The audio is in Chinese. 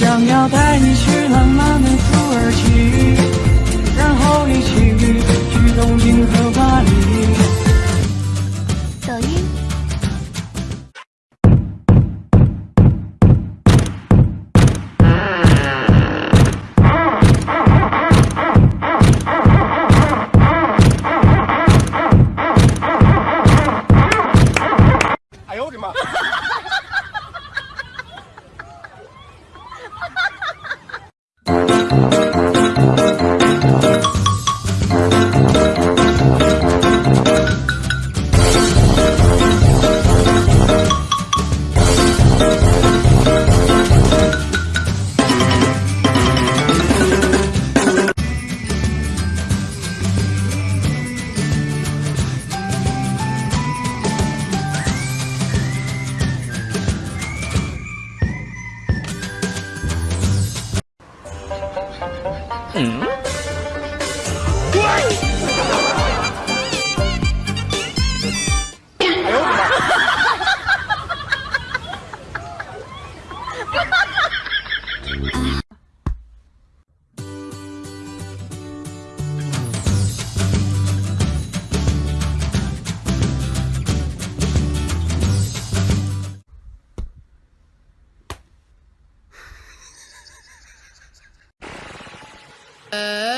想要带你去浪漫的 Thank you. 嗯。哎呦我的妈！Uh...